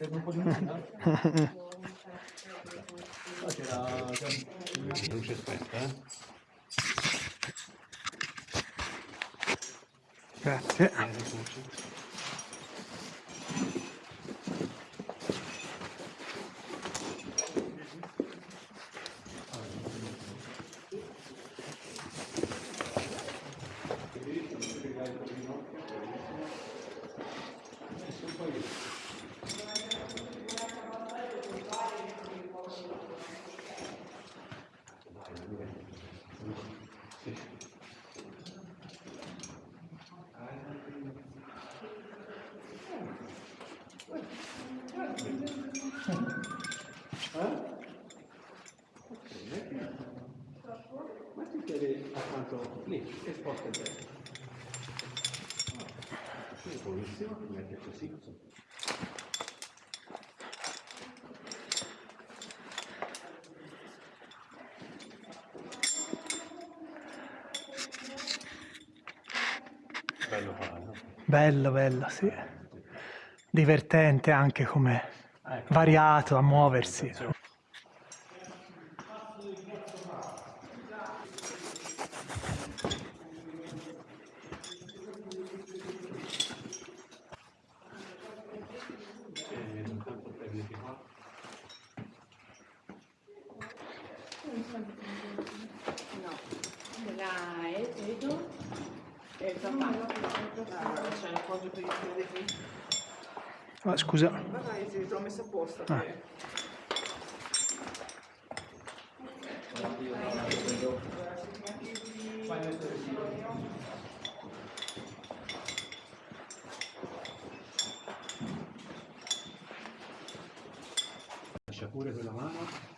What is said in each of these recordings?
Serve un po' di musica? Ah, c'era già luce spenta, eh? Grazie. Lì e sposta il piede. Sì, buonissimo, ti metti così. Bello farlo. Bello, bello, sì. Divertente anche come variato a muoversi. E intanto prenditi qua. No, la E, vedo, e il papà. Allora, c'è l'appoggio per il piede qui. Ah, scusa, Guarda, io te l'ho messo apposta. Ah. Lascia pure quella mano.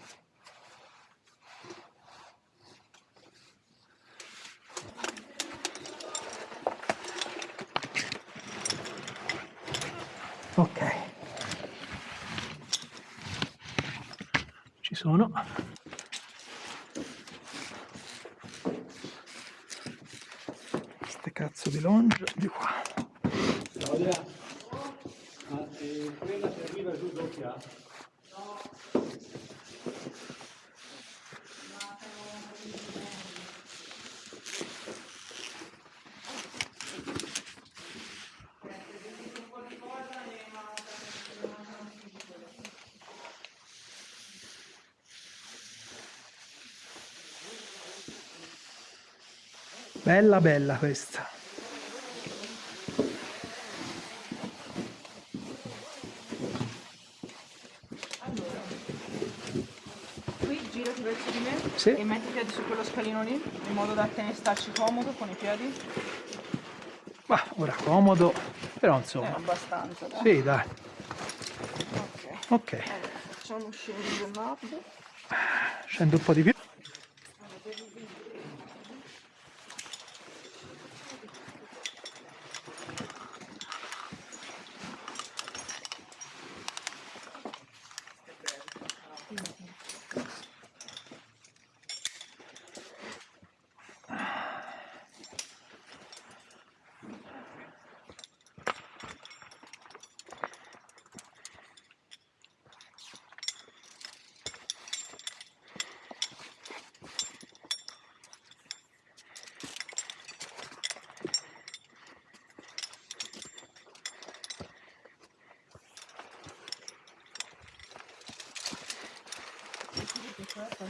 Ci sono. Ste cazzo di longe di qua. Claudia, ma eh, quella che arriva giù doppia? Bella bella questa. Qui girati verso di me Sì. e metti i piedi su quello scalino lì, in modo da te ne starci comodo con i piedi. Ma ora comodo, però Eh, insomma. abbastanza. dai. Sì, dai. Ok. Ok, Allora, facciamo scendere il lato. scendo un po' di più. Questo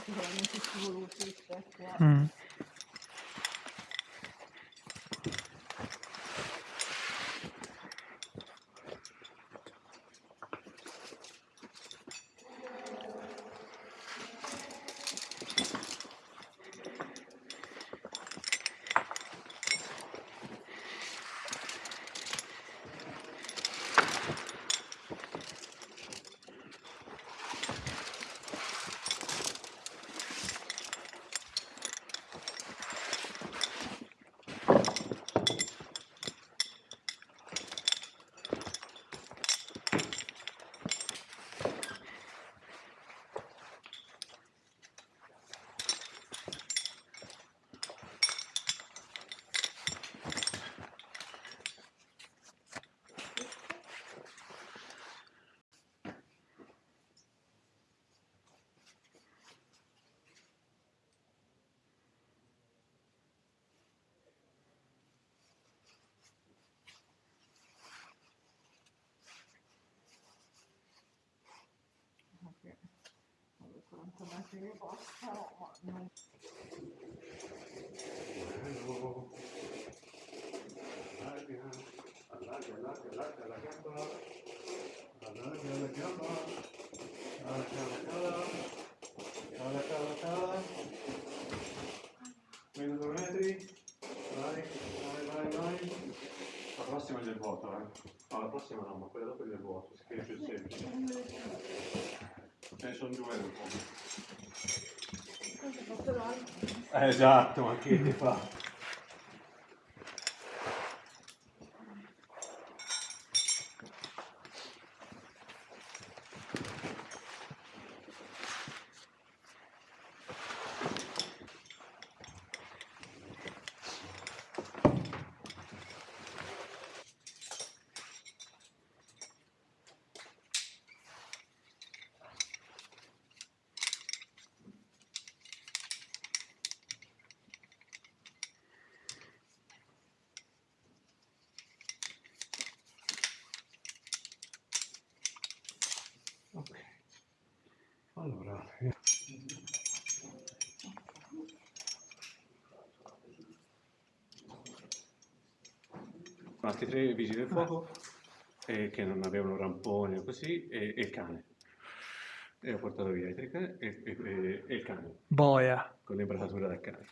Perché alle 40 metri di posta, ma non... Allarga, allarga, allarga, allarga la gamba. Allarga la gamba. Cala, cala, cala. Cala, cala, cala. Meno due metri. Vai, vai, vai, vai. La prossima è del vuoto, eh. No, la prossima no, ma quella dopo è del vuoto, si più semplice. Ce ne sono due dopo. Questo è fatto l'altro. Eh, esatto, ma che ti fa? Altri tre vigili del fuoco eh, che non avevano ramponi o così e, e il cane. E ho portato via i tre cani e, e- e- e il cane, Boia. con l'imbracatura del cane.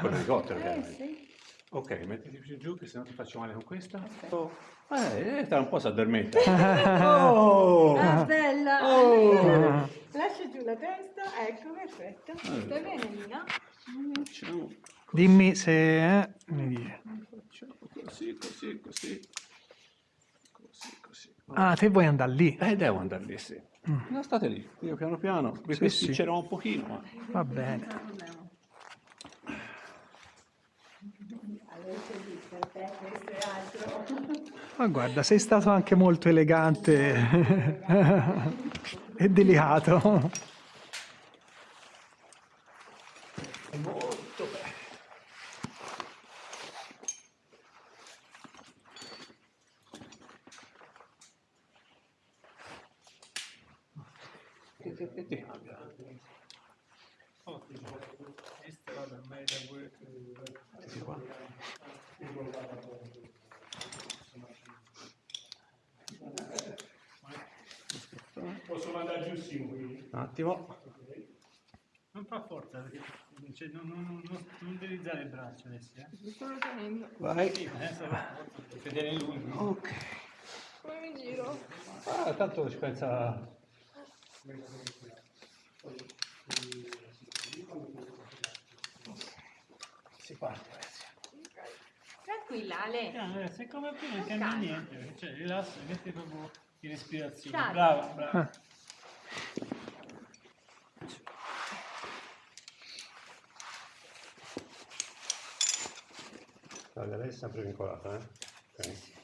Con l'elicottero Eh sì. Ok, mettiti più giù che se no ti faccio male con questa. Ok. Oh, eh, tra un po' si addormenta. Ah. oh! Ah, bella! Oh! Lascia giù la testa, ecco, perfetto. Stai bene, Lina? Facciamo, Dimmi se... eh, mi dice. facciamo così, così, così. Così, così. Ah, te vuoi andare lì? Eh, devo andare lì, sì. Mm. No, state lì, io piano piano, vi Sì, pesticcerò un pochino, ma... Va bene. Non problema. Allora, lì, per te questo è altro. Ma guarda, sei stato anche molto elegante e delicato. Molto bene. Posso mandare giù Simo quindi? Un attimo. Non fa forza, perché cioè, non, non, non, non, utilizzare il braccio adesso, eh? Sto tenendo. Vai. Sì, adesso vedere lui. Ok. Come mi giro? Ah, tanto ci pensa... Si parte, ragazzi. Tranquilla, Ale. Eh, se come prima non cambia niente, cioè rilassa, metti proprio in respirazione. Brava, brava. Ah. La galera è sempre vincolata, eh? Okay.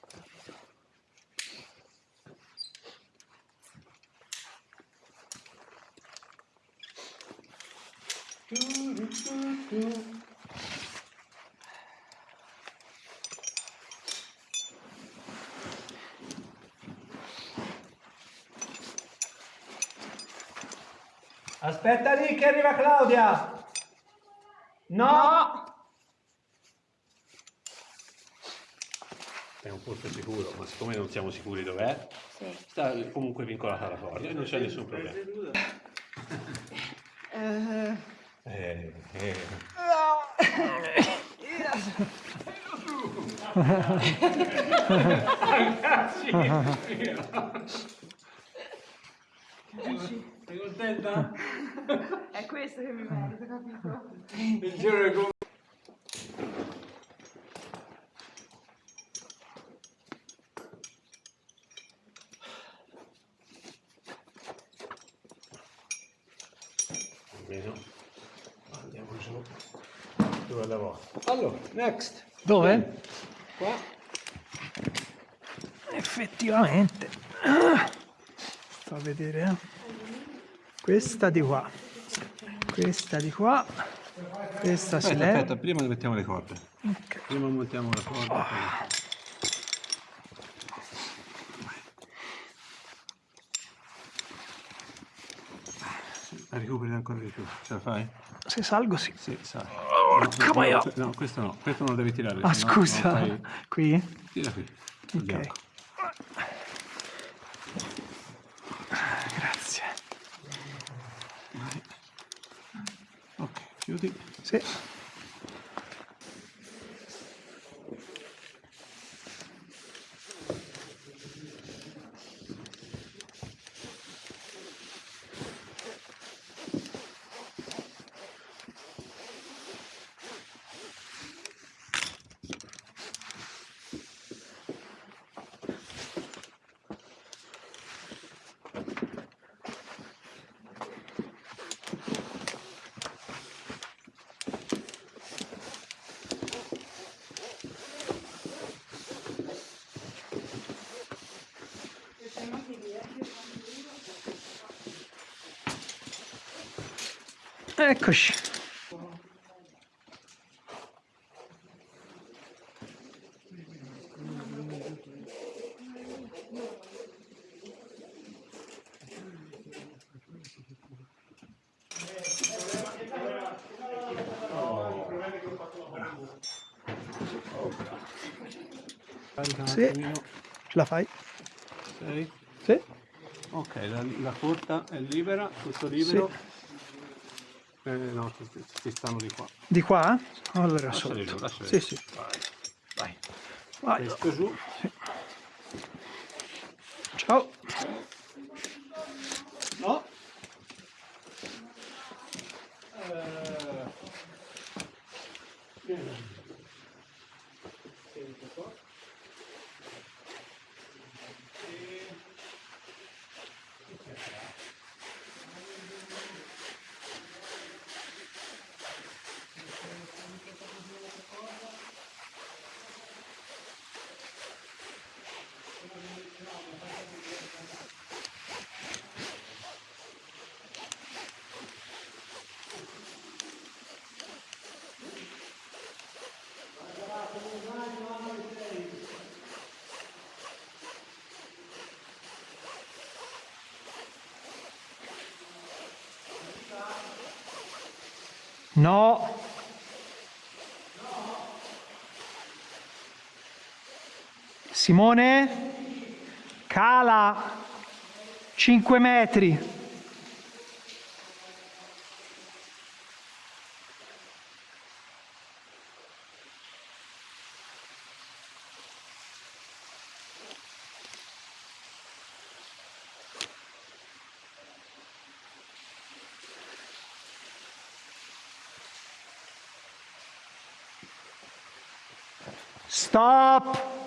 Du, du, du, Aspetta lì che arriva Claudia. No. No! È un posto sicuro, ma siccome non siamo sicuri dov'è, Sì. sta comunque vincolata alla corda e non c'è nessun problema. Eh, Eh, eh. Sei contenta? È questo che mi merito, capito? Il giro è come... Almeno andiamo giù due alla volta. Allora, next. Dove? Qua. Effettivamente. Ah. Sto a vedere. eh. Questa di qua. Questa di qua. Questa si Aspetta, leva. aspetta, prima mettiamo le corde. Ok. Prima montiamo la corda. poi- Recuperi ancora di più, ce la fai? Se salgo sì. Sì, sai. Porca no, no, no, questo no, questo non lo devi tirare. Ah, scusa. fai- Qui? Tira qui. Ok. bianco. Grazie. Ok, Eccoci. Sì. Ce la fai? Sei? Sì. Ok, la, la corta è libera, tutto libero. Eh, no, ci, ci stanno di qua. Di qua? Allora Lasciali sotto. giù, Sì, sì. Vai. Vai. Vai. Questo giù. Ciao. No. Simone? Cala. 5 metri. Stop.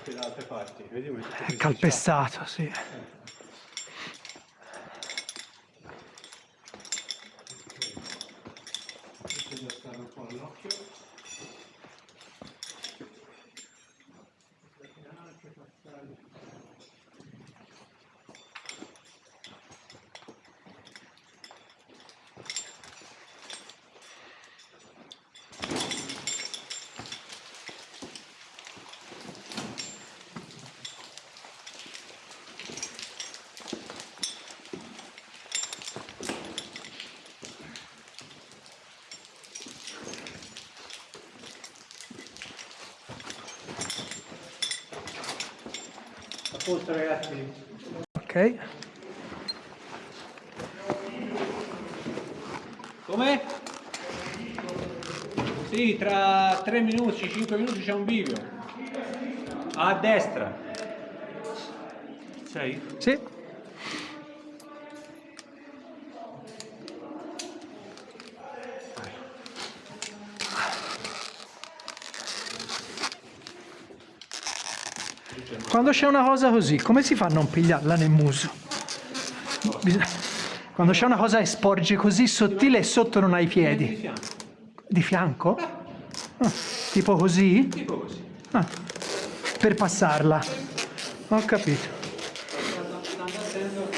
Anche da altre parti. Vedi come È calpestato, sì. Questo da stare un po' all'occhio. Posto ragazzi. Ok. Come? Sì, tra 3 minuti, 5 minuti c'è un bivio. A destra. Sei? Sì. Quando c'è una cosa così, come si fa a non pigliarla nel muso? Quando c'è una cosa che sporge così sottile e sotto non hai i Di piedi. Di fianco? Ah, tipo così? Tipo così. Ah, per passarla. Ho capito. Stando attento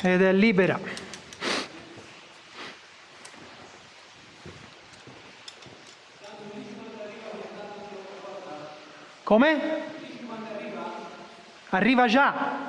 Ed è libera. Come? Arriva già.